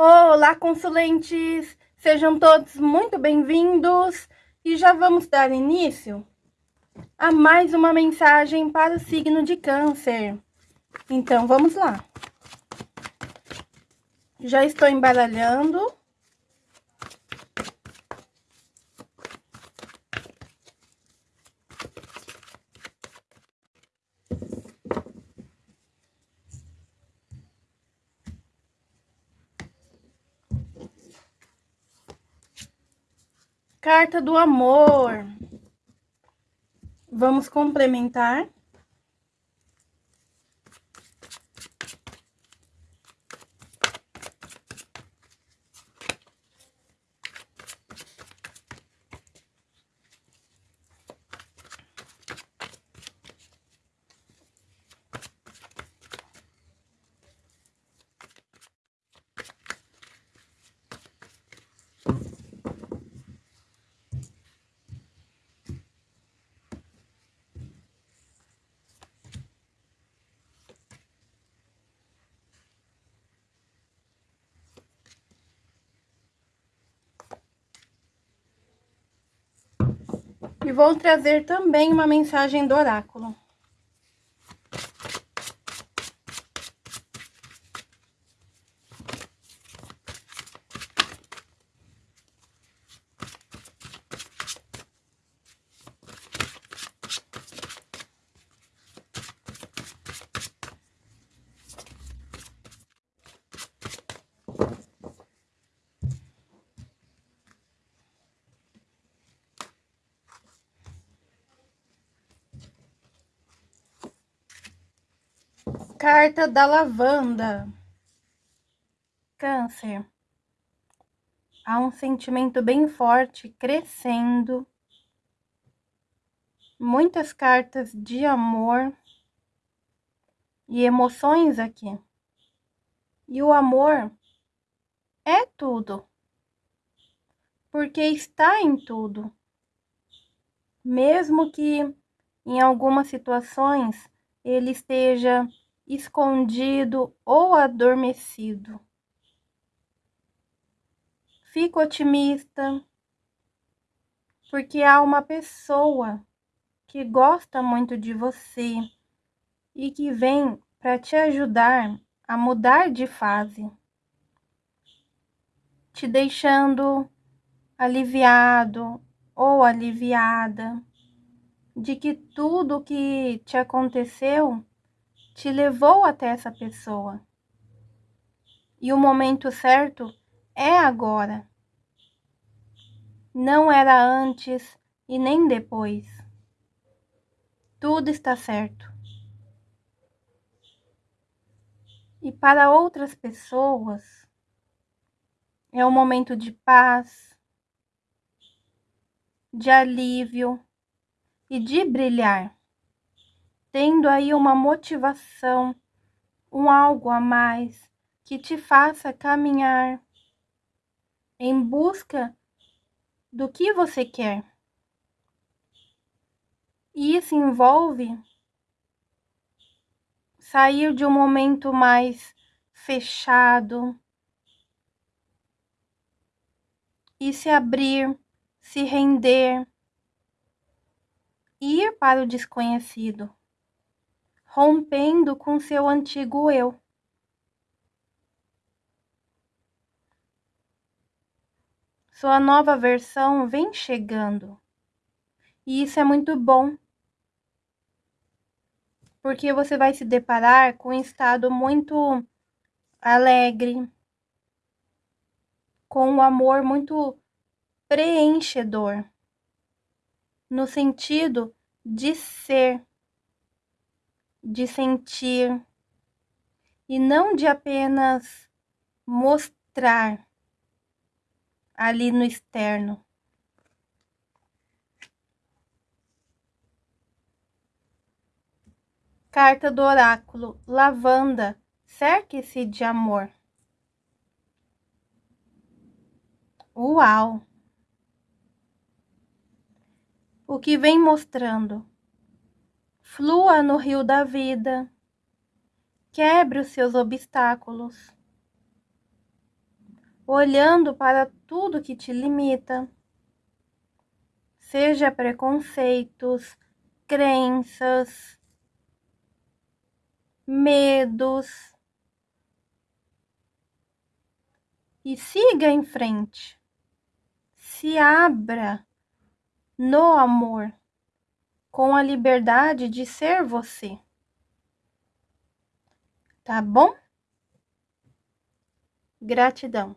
Olá, consulentes! Sejam todos muito bem-vindos e já vamos dar início a mais uma mensagem para o signo de Câncer. Então, vamos lá. Já estou embaralhando. Carta do amor. Vamos complementar. E vou trazer também uma mensagem do oráculo. Carta da lavanda. Câncer. Há um sentimento bem forte crescendo. Muitas cartas de amor e emoções aqui. E o amor é tudo. Porque está em tudo. Mesmo que em algumas situações ele esteja escondido ou adormecido. Fico otimista, porque há uma pessoa que gosta muito de você e que vem para te ajudar a mudar de fase, te deixando aliviado ou aliviada de que tudo que te aconteceu te levou até essa pessoa. E o momento certo é agora. Não era antes e nem depois. Tudo está certo. E para outras pessoas, é um momento de paz, de alívio e de brilhar tendo aí uma motivação, um algo a mais que te faça caminhar em busca do que você quer. E isso envolve sair de um momento mais fechado e se abrir, se render, ir para o desconhecido rompendo com seu antigo eu. Sua nova versão vem chegando. E isso é muito bom. Porque você vai se deparar com um estado muito alegre, com um amor muito preenchedor, no sentido de ser de sentir e não de apenas mostrar ali no externo. Carta do oráculo, lavanda, cerque-se de amor. Uau! O que vem mostrando? Flua no rio da vida. Quebre os seus obstáculos. olhando para tudo que te limita, seja preconceitos, crenças, medos. E siga em frente. Se abra no amor, com a liberdade de ser você. Tá bom? Gratidão.